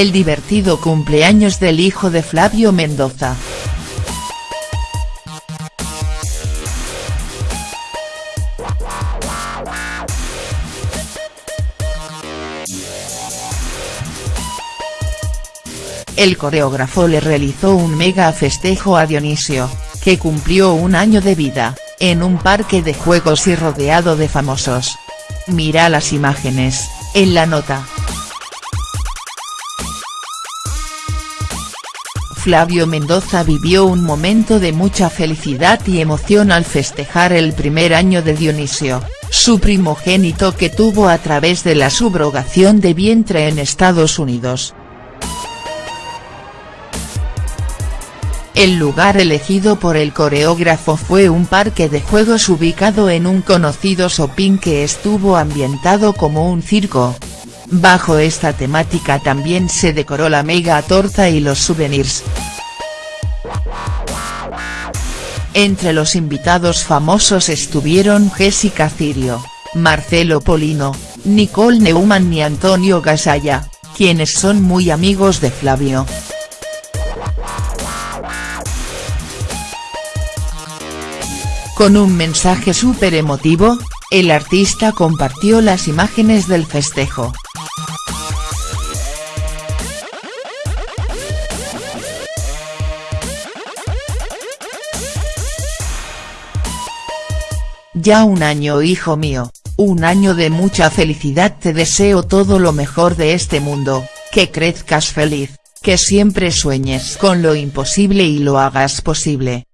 el divertido cumpleaños del hijo de Flavio Mendoza. El coreógrafo le realizó un mega festejo a Dionisio, que cumplió un año de vida, en un parque de juegos y rodeado de famosos. Mira las imágenes, en la nota. Flavio Mendoza vivió un momento de mucha felicidad y emoción al festejar el primer año de Dionisio, su primogénito que tuvo a través de la subrogación de vientre en Estados Unidos. El lugar elegido por el coreógrafo fue un parque de juegos ubicado en un conocido shopping que estuvo ambientado como un circo. Bajo esta temática también se decoró la mega torta y los souvenirs. Entre los invitados famosos estuvieron Jessica Cirio, Marcelo Polino, Nicole Neumann y Antonio Gasalla, quienes son muy amigos de Flavio. Con un mensaje súper emotivo, el artista compartió las imágenes del festejo. Ya un año hijo mío, un año de mucha felicidad te deseo todo lo mejor de este mundo, que crezcas feliz, que siempre sueñes con lo imposible y lo hagas posible.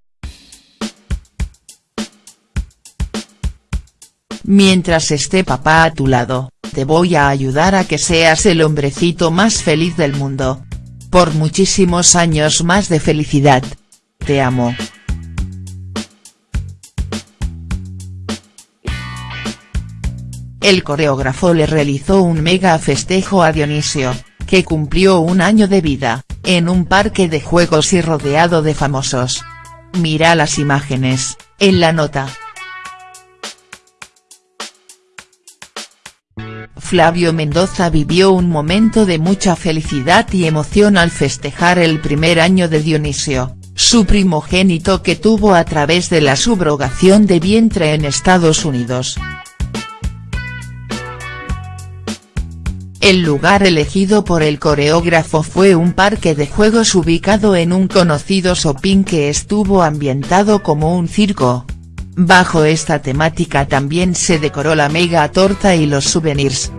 Mientras esté papá a tu lado, te voy a ayudar a que seas el hombrecito más feliz del mundo. Por muchísimos años más de felicidad. Te amo. El coreógrafo le realizó un mega festejo a Dionisio, que cumplió un año de vida, en un parque de juegos y rodeado de famosos. Mira las imágenes, en la nota. Flavio Mendoza vivió un momento de mucha felicidad y emoción al festejar el primer año de Dionisio, su primogénito que tuvo a través de la subrogación de vientre en Estados Unidos. El lugar elegido por el coreógrafo fue un parque de juegos ubicado en un conocido shopping que estuvo ambientado como un circo. Bajo esta temática también se decoró la mega torta y los souvenirs.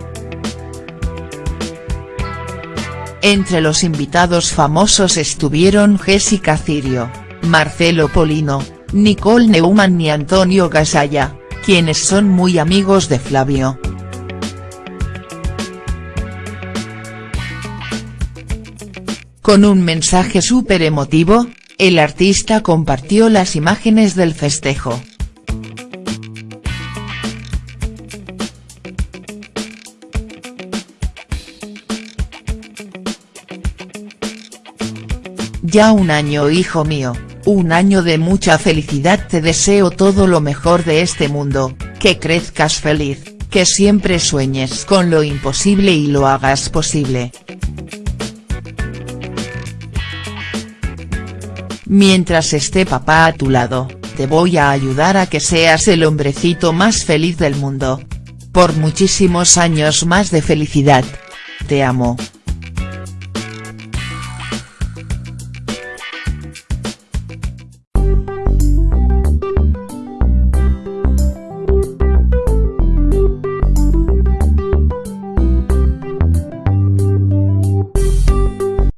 Entre los invitados famosos estuvieron Jessica Cirio, Marcelo Polino, Nicole Neumann y Antonio Gasalla, quienes son muy amigos de Flavio. Con un mensaje súper emotivo, el artista compartió las imágenes del festejo. Ya un año hijo mío, un año de mucha felicidad te deseo todo lo mejor de este mundo, que crezcas feliz, que siempre sueñes con lo imposible y lo hagas posible. Mientras esté papá a tu lado, te voy a ayudar a que seas el hombrecito más feliz del mundo. Por muchísimos años más de felicidad. Te amo.